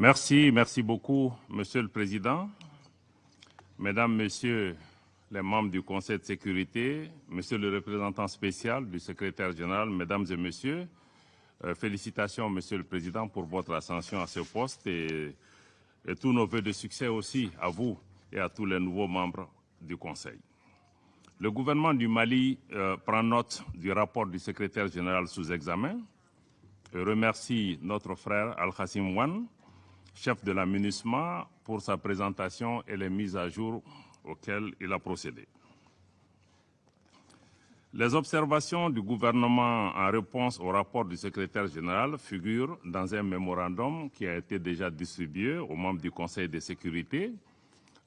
Merci, merci beaucoup, Monsieur le Président. Mesdames, Messieurs les membres du Conseil de sécurité, Monsieur le représentant spécial du secrétaire général, Mesdames et Messieurs, euh, félicitations, Monsieur le Président, pour votre ascension à ce poste et, tous nos voeux de succès aussi à vous et à tous les nouveaux membres du Conseil. Le gouvernement du Mali euh, prend note du rapport du secrétaire général sous examen et remercie notre frère Al-Khassim Wan, chef de la pour sa présentation et les mises à jour auxquelles il a procédé. Les observations du gouvernement en réponse au rapport du secrétaire général figurent dans un mémorandum qui a été déjà distribué aux membres du Conseil de sécurité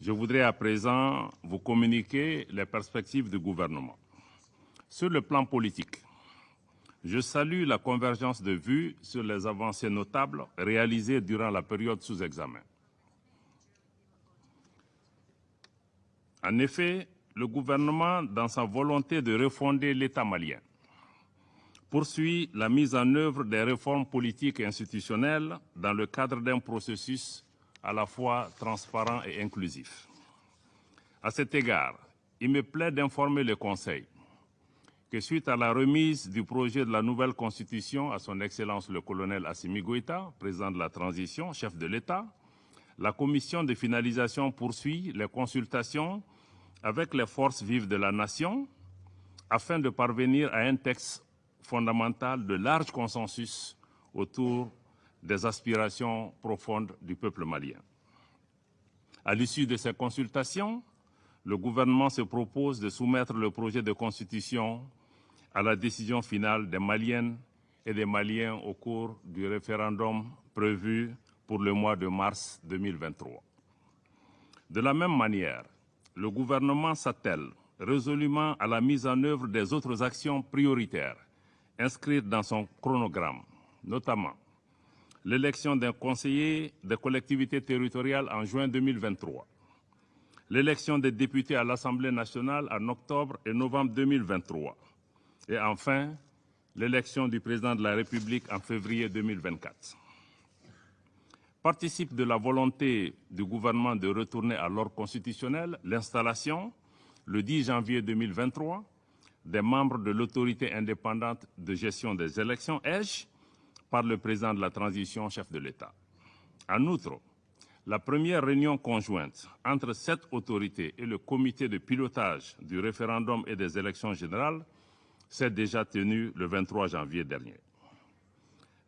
je voudrais à présent vous communiquer les perspectives du gouvernement. Sur le plan politique, je salue la convergence de vues sur les avancées notables réalisées durant la période sous examen. En effet, le gouvernement, dans sa volonté de refonder l'État malien, poursuit la mise en œuvre des réformes politiques et institutionnelles dans le cadre d'un processus à la fois transparent et inclusif. À cet égard, il me plaît d'informer le Conseil que suite à la remise du projet de la nouvelle Constitution à son Excellence le colonel Assimi Goïta, président de la transition, chef de l'État, la commission de finalisation poursuit les consultations avec les forces vives de la nation afin de parvenir à un texte fondamental de large consensus autour des aspirations profondes du peuple malien. À l'issue de ces consultations, le gouvernement se propose de soumettre le projet de constitution à la décision finale des Maliennes et des Maliens au cours du référendum prévu pour le mois de mars 2023. De la même manière, le gouvernement s'attelle résolument à la mise en œuvre des autres actions prioritaires inscrites dans son chronogramme, notamment l'élection d'un conseiller des collectivités territoriales en juin 2023, l'élection des députés à l'Assemblée nationale en octobre et novembre 2023, et enfin l'élection du président de la République en février 2024. Participe de la volonté du gouvernement de retourner à l'ordre constitutionnel l'installation, le 10 janvier 2023, des membres de l'autorité indépendante de gestion des élections, EGE, par le président de la transition, chef de l'État. En outre, la première réunion conjointe entre cette autorité et le comité de pilotage du référendum et des élections générales s'est déjà tenue le 23 janvier dernier.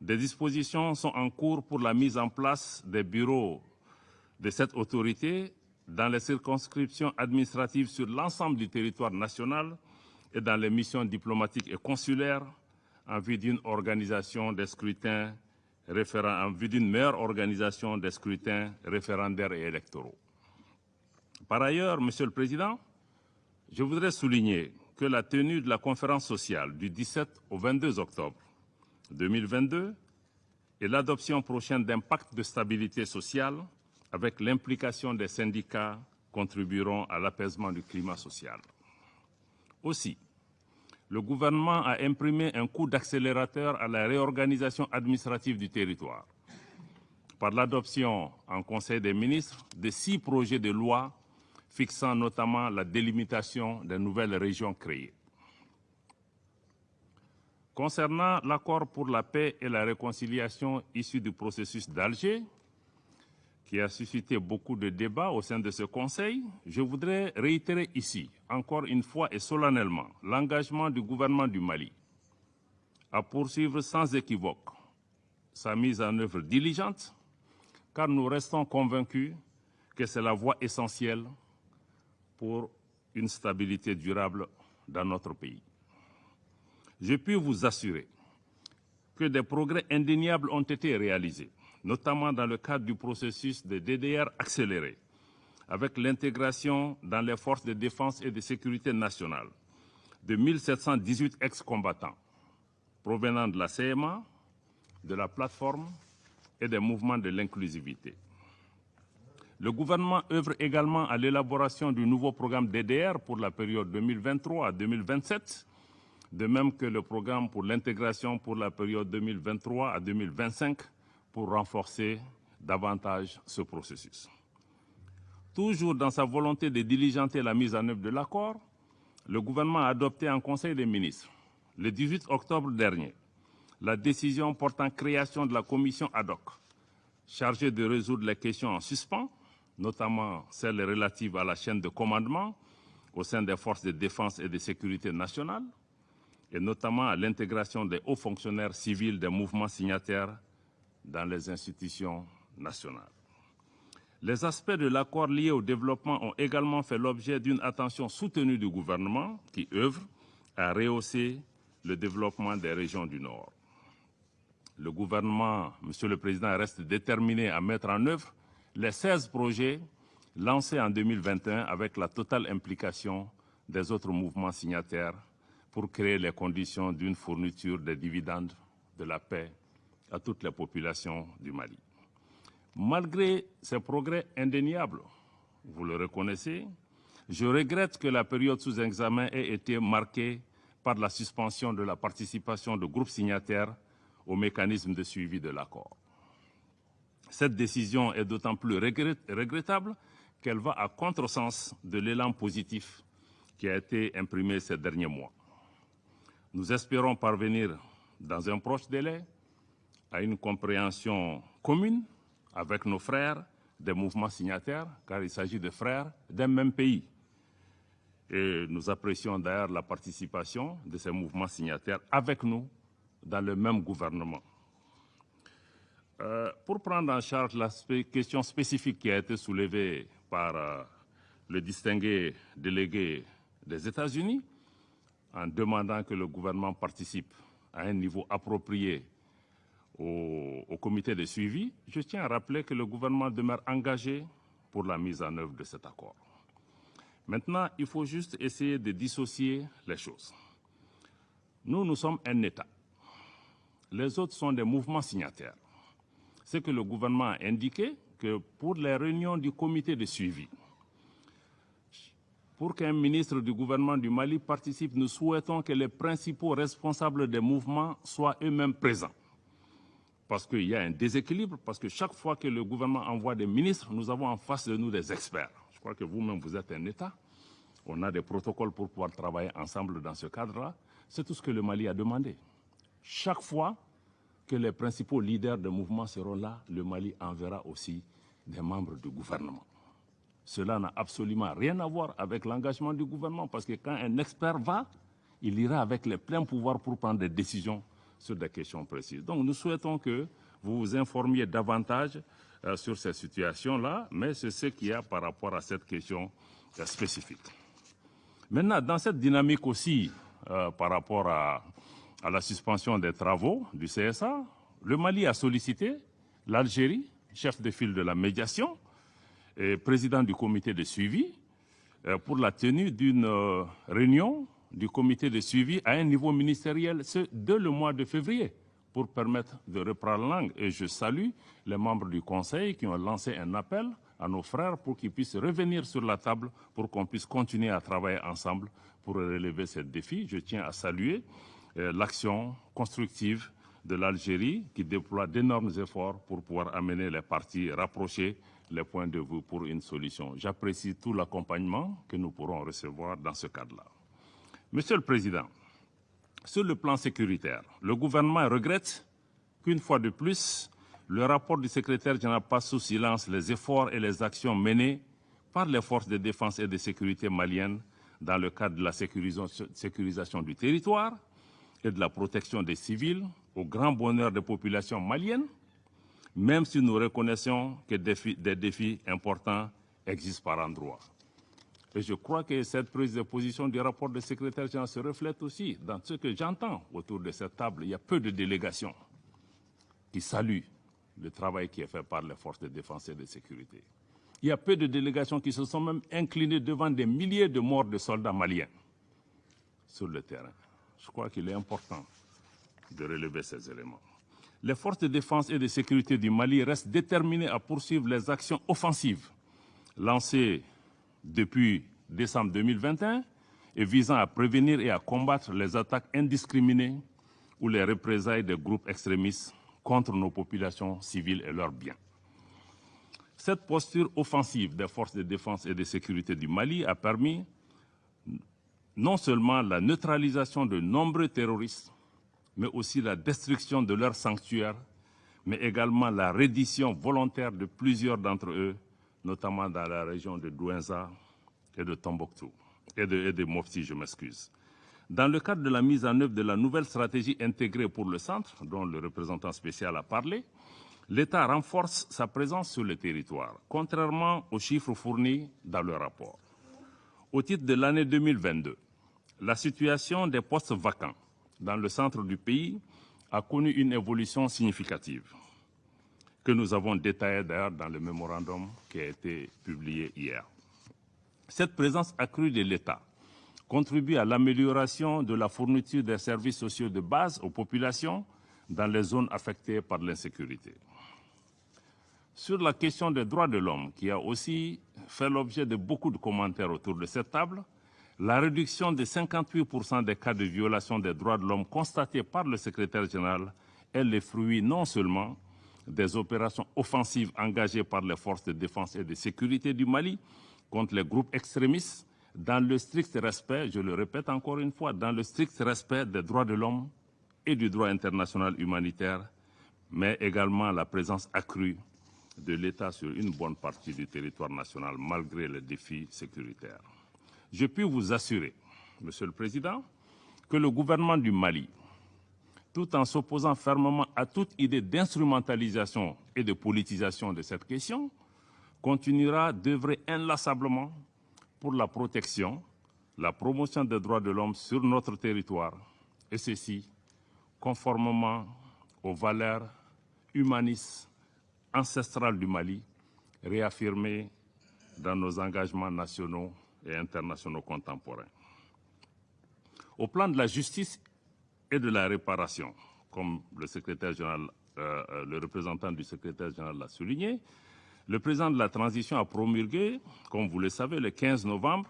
Des dispositions sont en cours pour la mise en place des bureaux de cette autorité dans les circonscriptions administratives sur l'ensemble du territoire national et dans les missions diplomatiques et consulaires en vue d'une en vue d'une meilleure organisation des scrutins référendaires et électoraux. Par ailleurs, Monsieur le Président, je voudrais souligner que la tenue de la conférence sociale du 17 au 22 octobre 2022 et l'adoption prochaine d'un pacte de stabilité sociale avec l'implication des syndicats contribueront à l'apaisement du climat social. Aussi, le gouvernement a imprimé un coup d'accélérateur à la réorganisation administrative du territoire par l'adoption en Conseil des ministres de six projets de loi fixant notamment la délimitation des nouvelles régions créées. Concernant l'accord pour la paix et la réconciliation issu du processus d'Alger, qui a suscité beaucoup de débats au sein de ce Conseil, je voudrais réitérer ici, encore une fois et solennellement, l'engagement du gouvernement du Mali à poursuivre sans équivoque sa mise en œuvre diligente, car nous restons convaincus que c'est la voie essentielle pour une stabilité durable dans notre pays. Je puis vous assurer que des progrès indéniables ont été réalisés notamment dans le cadre du processus de DDR accéléré, avec l'intégration dans les forces de défense et de sécurité nationale de 1718 ex-combattants provenant de la CMA, de la plateforme et des mouvements de l'inclusivité. Le gouvernement œuvre également à l'élaboration du nouveau programme DDR pour la période 2023 à 2027, de même que le programme pour l'intégration pour la période 2023 à 2025 pour renforcer davantage ce processus. Toujours dans sa volonté de diligenter la mise en œuvre de l'accord, le gouvernement a adopté en Conseil des ministres, le 18 octobre dernier, la décision portant création de la commission ad hoc, chargée de résoudre les questions en suspens, notamment celles relatives à la chaîne de commandement au sein des forces de défense et de sécurité nationale, et notamment à l'intégration des hauts fonctionnaires civils des mouvements signataires dans les institutions nationales. Les aspects de l'accord liés au développement ont également fait l'objet d'une attention soutenue du gouvernement qui œuvre à rehausser le développement des régions du Nord. Le gouvernement, Monsieur le Président, reste déterminé à mettre en œuvre les 16 projets lancés en 2021 avec la totale implication des autres mouvements signataires pour créer les conditions d'une fourniture des dividendes de la paix à toutes les populations du Mali. Malgré ces progrès indéniables, vous le reconnaissez, je regrette que la période sous examen ait été marquée par la suspension de la participation de groupes signataires au mécanisme de suivi de l'accord. Cette décision est d'autant plus regrettable qu'elle va à contresens de l'élan positif qui a été imprimé ces derniers mois. Nous espérons parvenir dans un proche délai à une compréhension commune avec nos frères des mouvements signataires, car il s'agit de frères d'un même pays. Et nous apprécions d'ailleurs la participation de ces mouvements signataires avec nous dans le même gouvernement. Euh, pour prendre en charge la question spécifique qui a été soulevée par euh, le distingué délégué des États-Unis, en demandant que le gouvernement participe à un niveau approprié au, au, comité de suivi, je tiens à rappeler que le gouvernement demeure engagé pour la mise en œuvre de cet accord. Maintenant, il faut juste essayer de dissocier les choses. Nous, nous sommes un État. Les autres sont des mouvements signataires. C'est que le gouvernement a indiqué que pour les réunions du comité de suivi, pour qu'un ministre du gouvernement du Mali participe, nous souhaitons que les principaux responsables des mouvements soient eux-mêmes présents. Parce qu'il y a un déséquilibre, parce que chaque fois que le gouvernement envoie des ministres, nous avons en face de nous des experts. Je crois que vous-même, vous êtes un État. On a des protocoles pour pouvoir travailler ensemble dans ce cadre-là. C'est tout ce que le Mali a demandé. Chaque fois que les principaux leaders de mouvements seront là, le Mali enverra aussi des membres du gouvernement. Cela n'a absolument rien à voir avec l'engagement du gouvernement, parce que quand un expert va, il ira avec les pleins pouvoirs pour prendre des décisions sur des questions précises. Donc nous souhaitons que vous vous informiez davantage euh, sur ces situations-là, mais c'est ce qu'il y a par rapport à cette question euh, spécifique. Maintenant, dans cette dynamique aussi, euh, par rapport à, à la suspension des travaux du CSA, le Mali a sollicité l'Algérie, chef de file de la médiation, et président du comité de suivi, euh, pour la tenue d'une euh, réunion du comité de suivi à un niveau ministériel, ce dès le mois de février, pour permettre de reprendre langue. Et je salue les membres du Conseil qui ont lancé un appel à nos frères pour qu'ils puissent revenir sur la table, pour qu'on puisse continuer à travailler ensemble pour relever ce défi. Je tiens à saluer l'action constructive de l'Algérie qui déploie d'énormes efforts pour pouvoir amener les partis rapprochés les points de vue pour une solution. J'apprécie tout l'accompagnement que nous pourrons recevoir dans ce cadre-là. Monsieur le Président, sur le plan sécuritaire, le gouvernement regrette qu'une fois de plus, le rapport du secrétaire général passe sous silence les efforts et les actions menées par les forces de défense et de sécurité maliennes dans le cadre de la sécurisation du territoire et de la protection des civils au grand bonheur des populations maliennes, même si nous reconnaissons que des défis, importants existent par endroits. Et je crois que cette prise de position du rapport du secrétaire général se reflète aussi dans ce que j'entends autour de cette table. Il y a peu de délégations qui saluent le travail qui est fait par les forces de défense et de sécurité. Il y a peu de délégations qui se sont même inclinées devant des milliers de morts de soldats maliens sur le terrain. Je crois qu'il est important de relever ces éléments. Les forces de défense et de sécurité du Mali restent déterminées à poursuivre les actions offensives lancées depuis décembre 2021 et visant à prévenir et à combattre les attaques indiscriminées ou les représailles des groupes extrémistes contre nos populations civiles et leurs biens. Cette posture offensive des forces de défense et de sécurité du Mali a permis non seulement la neutralisation de nombreux terroristes, mais aussi la destruction de leurs sanctuaires, mais également la reddition volontaire de plusieurs d'entre eux, notamment dans la région de Douenza et de Tombouctou, et de, et je m'excuse. Dans le cadre de la mise en œuvre de la nouvelle stratégie intégrée pour le centre, dont le représentant spécial a parlé, l'État renforce sa présence sur le territoire, contrairement aux chiffres fournis dans le rapport. Au titre de l'année 2022, la situation des postes vacants dans le centre du pays a connu une évolution significative que nous avons détaillée d'ailleurs dans le mémorandum qui a été publié hier. Cette présence accrue de l'État contribue à l'amélioration de la fourniture des services sociaux de base aux populations dans les zones affectées par l'insécurité. Sur la question des droits de l'homme, qui a aussi fait l'objet de beaucoup de commentaires autour de cette table, la réduction de 58% des cas de violation des droits de l'homme constatés par le secrétaire général est le fruit non seulement des opérations offensives engagées par les forces de défense et de sécurité du Mali contre les groupes extrémistes, dans le strict respect, je le répète encore une fois, dans le strict respect des droits de l'homme et du droit international humanitaire, mais également la présence accrue de l'État sur une bonne partie du territoire national malgré les défis sécuritaires. Je puis vous assurer, Monsieur le Président, que le gouvernement du Mali, tout en s'opposant fermement à toute idée d'instrumentalisation et de politisation de cette question, continuera d'œuvrer inlassablement pour la protection, la promotion des droits de l'homme sur notre territoire, et ceci conformément aux valeurs humanistes ancestrales du Mali, réaffirmées dans nos engagements nationaux et internationaux contemporains. Au plan de la justice et de la réparation, comme général, euh, le représentant du secrétaire général l'a souligné, le président de la transition a promulgué, comme vous le savez, le 15 novembre,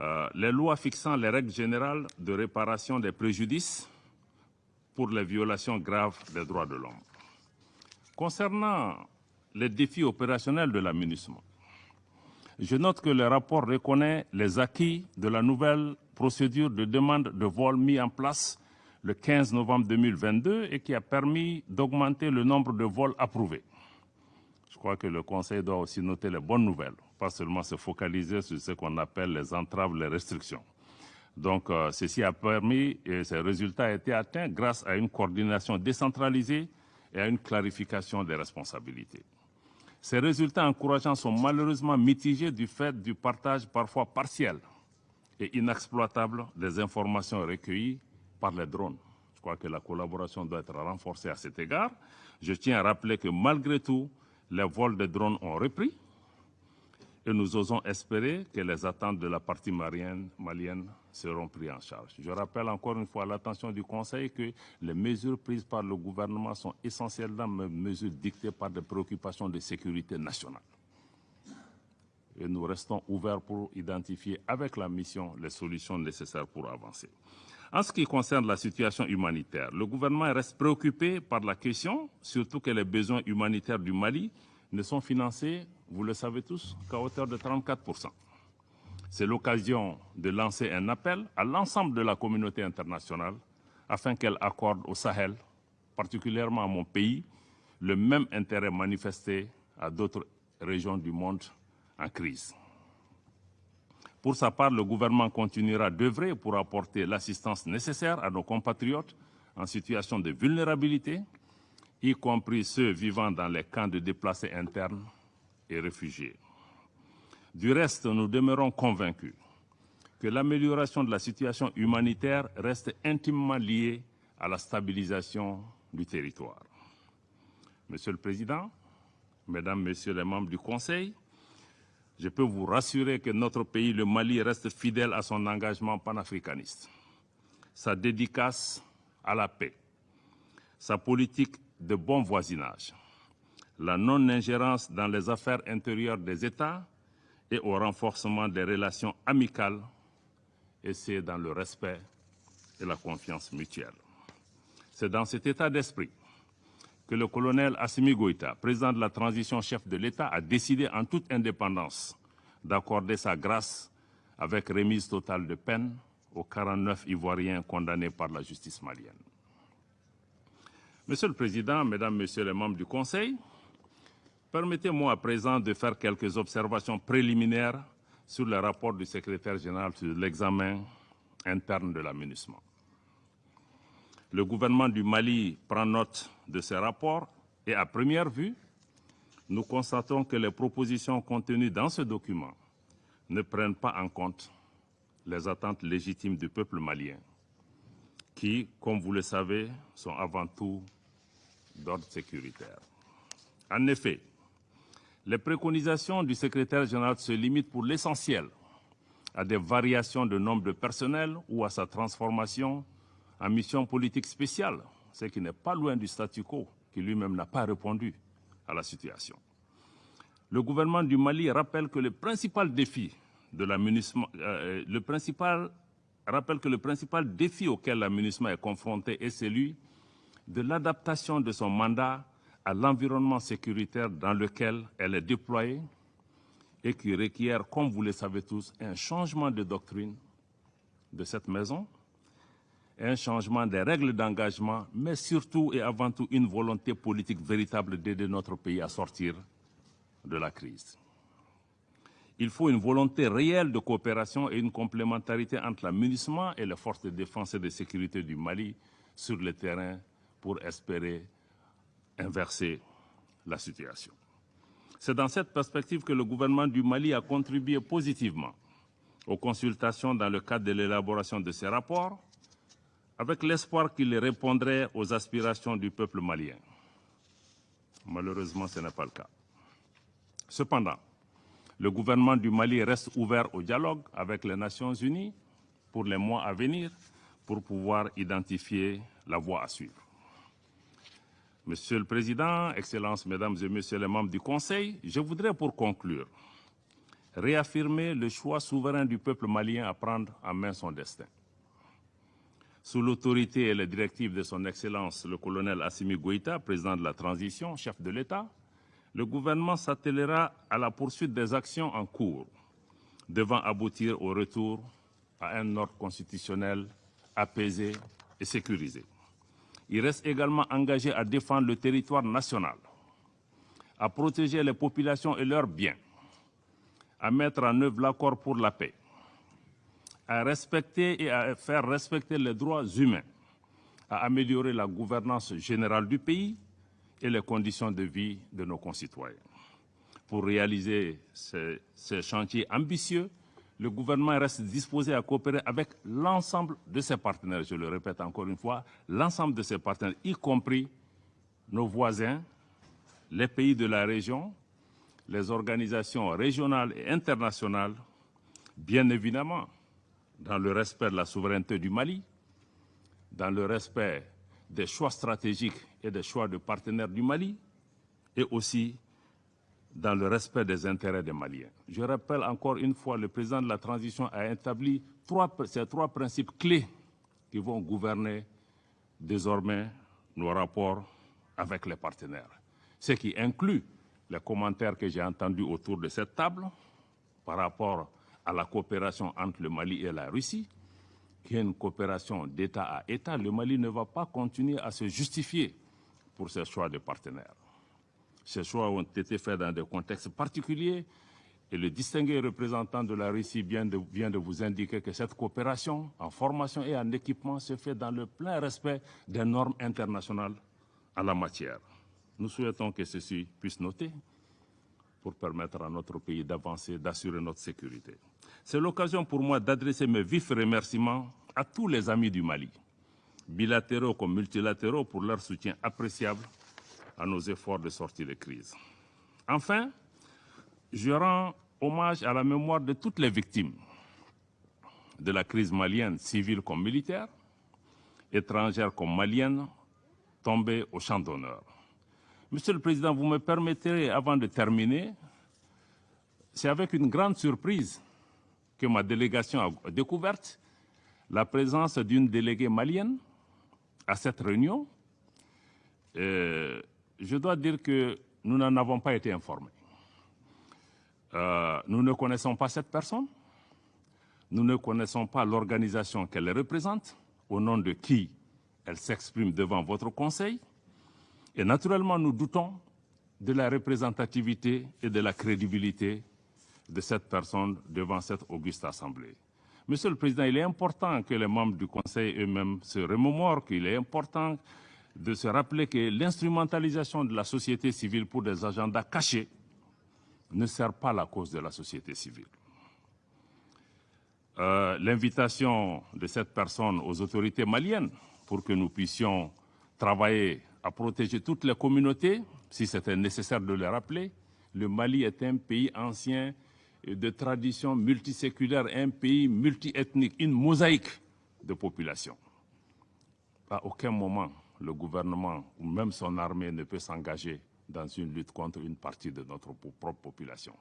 euh, les lois fixant les règles générales de réparation des préjudices pour les violations graves des droits de l'homme. Concernant les défis opérationnels de l'aménagement, je note que le rapport reconnaît les acquis de la nouvelle procédure de demande de vol mise en place le 15 novembre 2022 et qui a permis d'augmenter le nombre de vols approuvés. Je crois que le Conseil doit aussi noter les bonnes nouvelles, pas seulement se focaliser sur ce qu'on appelle les entraves, les restrictions. Donc, euh, ceci a permis et ces résultats ont été atteints grâce à une coordination décentralisée et à une clarification des responsabilités. Ces résultats encourageants sont malheureusement mitigés du fait du partage parfois partiel et inexploitable des informations recueillies par les drones. Je crois que la collaboration doit être renforcée à cet égard. Je tiens à rappeler que malgré tout, les vols de drones ont repris et nous osons espérer que les attentes de la partie malienne, seront prises en charge. Je rappelle encore une fois à l'attention du Conseil que les mesures prises par le gouvernement sont essentiellement mesures dictées par des préoccupations de sécurité nationale. Et nous restons ouverts pour identifier avec la mission les solutions nécessaires pour avancer. En ce qui concerne la situation humanitaire, le gouvernement reste préoccupé par la question, surtout que les besoins humanitaires du Mali ne sont financés, vous le savez tous, qu'à hauteur de 34% C'est l'occasion de lancer un appel à l'ensemble de la communauté internationale afin qu'elle accorde au Sahel, particulièrement à mon pays, le même intérêt manifesté à d'autres régions du monde en crise. Pour sa part, le gouvernement continuera d'œuvrer pour apporter l'assistance nécessaire à nos compatriotes en situation de vulnérabilité, y compris ceux vivant dans les camps de déplacés internes et réfugiés. Du reste, nous demeurons convaincus que l'amélioration de la situation humanitaire reste intimement liée à la stabilisation du territoire. Monsieur le Président, Mesdames, Messieurs les membres du Conseil, je peux vous rassurer que notre pays, le Mali, reste fidèle à son engagement panafricaniste, sa dédicace à la paix, sa politique de bon voisinage, la non-ingérence dans les affaires intérieures des États et au renforcement des relations amicales, et c'est dans le respect et la confiance mutuelle. C'est dans cet état d'esprit que le colonel Assimi Goïta, président de la transition chef de l'État, a décidé en toute indépendance d'accorder sa grâce avec remise totale de peine aux 49 Ivoiriens condamnés par la justice malienne. Monsieur le Président, Mesdames, Messieurs les membres du Conseil, permettez-moi à présent de faire quelques observations préliminaires sur le rapport du secrétaire général sur l'examen interne de l'aménagement. Le gouvernement du Mali prend note de ces rapports et à première vue, nous constatons que les propositions contenues dans ce document ne prennent pas en compte les attentes légitimes du peuple malien, qui, comme vous le savez, sont avant tout d'ordre sécuritaire. En effet, les préconisations du secrétaire général se limitent pour l'essentiel à des variations de nombre de personnel ou à sa transformation en mission politique spéciale, ce qui n'est pas loin du statu quo, qui lui-même n'a pas répondu à la situation. Le gouvernement du Mali rappelle que le principal défi de euh, le principal rappelle que le principal défi auquel l'aménagement est confronté est celui de l'adaptation de son mandat à l'environnement sécuritaire dans lequel elle est déployée et qui requiert, comme vous le savez tous, un changement de doctrine de cette maison, un changement des règles d'engagement, mais surtout et avant tout une volonté politique véritable d'aider notre pays à sortir de la crise. Il faut une volonté réelle de coopération et une complémentarité entre l'amunissement et les forces de défense et de sécurité du Mali sur le terrain pour espérer inverser la situation. C'est dans cette perspective que le gouvernement du Mali a contribué positivement aux consultations dans le cadre de l'élaboration de ces rapports, avec l'espoir qu'ils répondraient aux aspirations du peuple malien. Malheureusement, ce n'est pas le cas. Cependant, le gouvernement du Mali reste ouvert au dialogue avec les Nations Unies pour les mois à venir pour pouvoir identifier la voie à suivre. Monsieur le Président, Excellences, Mesdames et Messieurs les membres du Conseil, je voudrais pour conclure réaffirmer le choix souverain du peuple malien à prendre en main son destin. Sous l'autorité et les directives de son Excellence le colonel Assimi Goïta, président de la transition, chef de l'État, le gouvernement s'attellera à la poursuite des actions en cours devant aboutir au retour à un ordre constitutionnel apaisé et sécurisé. Il reste également engagé à défendre le territoire national, à protéger les populations et leurs biens, à mettre en œuvre l'accord pour la paix, à respecter et à faire respecter les droits humains, à améliorer la gouvernance générale du pays et les conditions de vie de nos concitoyens. Pour réaliser ces, ces chantiers ambitieux, le gouvernement reste disposé à coopérer avec l'ensemble de ses partenaires, je le répète encore une fois, l'ensemble de ses partenaires, y compris nos voisins, les pays de la région, les organisations régionales et internationales, bien évidemment, dans le respect de la souveraineté du Mali, dans le respect des choix stratégiques et des choix de partenaires du Mali, et aussi dans le respect des intérêts des Maliens. Je rappelle encore une fois, le président de la transition a établi ces trois principes clés qui vont gouverner désormais nos rapports avec les partenaires. Ce qui inclut les commentaires que j'ai entendus autour de cette table par rapport à la coopération entre le Mali et la Russie, qui est une coopération d'État à État. Le Mali ne va pas continuer à se justifier pour ses choix de partenaires. Ces choix ont été faits dans des contextes particuliers et le distingué représentant de la Russie vient de, vous indiquer que cette coopération en formation et en équipement se fait dans le plein respect des normes internationales en la matière. Nous souhaitons que ceci puisse noter pour permettre à notre pays d'avancer, d'assurer notre sécurité. C'est l'occasion pour moi d'adresser mes vifs remerciements à tous les amis du Mali, bilatéraux comme multilatéraux, pour leur soutien appréciable à nos efforts de sortie de crise. Enfin, je rends hommage à la mémoire de toutes les victimes de la crise malienne, civile comme militaire, étrangère comme malienne, tombées au champ d'honneur. Monsieur le Président, vous me permettrez, avant de terminer, c'est avec une grande surprise que ma délégation a découverte la présence d'une déléguée malienne à cette réunion. Euh, je dois dire que nous n'en avons pas été informés. Euh, nous ne connaissons pas cette personne. Nous ne connaissons pas l'organisation qu'elle représente, au nom de qui elle s'exprime devant votre Conseil. Et naturellement, nous doutons de la représentativité et de la crédibilité de cette personne devant cette auguste Assemblée. Monsieur le Président, il est important que les membres du Conseil eux-mêmes se remémorent qu'il est important de se rappeler que l'instrumentalisation de la société civile pour des agendas cachés ne sert pas la cause de la société civile. Euh, l'invitation de cette personne aux autorités maliennes pour que nous puissions travailler à protéger toutes les communautés, si c'était nécessaire de le rappeler. Le Mali est un pays ancien de tradition multiséculaire, un pays multiethnique, une mosaïque de population. À aucun moment, le gouvernement ou même son armée ne peut s'engager dans une lutte contre une partie de notre propre population.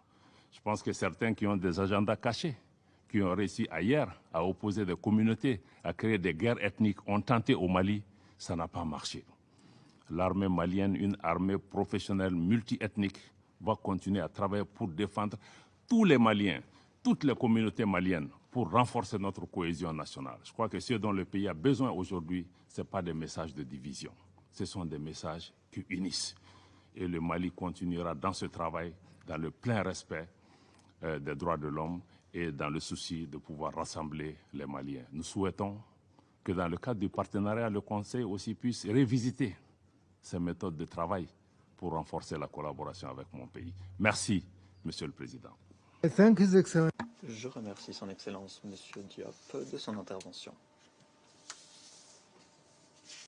Je pense que certains qui ont des agendas cachés, qui ont réussi ailleurs à opposer des communautés, à créer des guerres ethniques, ont tenté au Mali, ça n'a pas marché. L'armée malienne, une armée professionnelle multiethnique, va continuer à travailler pour défendre tous les Maliens, toutes les communautés maliennes, pour renforcer notre cohésion nationale. Je crois que ce dont le pays a besoin aujourd'hui, ce n'est pas des messages de division, ce sont des messages qui unissent. Et le Mali continuera dans ce travail, dans le plein respect euh, des droits de l'homme et dans le souci de pouvoir rassembler les Maliens. Nous souhaitons que dans le cadre du partenariat, le Conseil aussi puisse révisiter ses méthodes de travail pour renforcer la collaboration avec mon pays. Merci, Monsieur le Président. Je remercie Son Excellence, Monsieur Diop, de son intervention.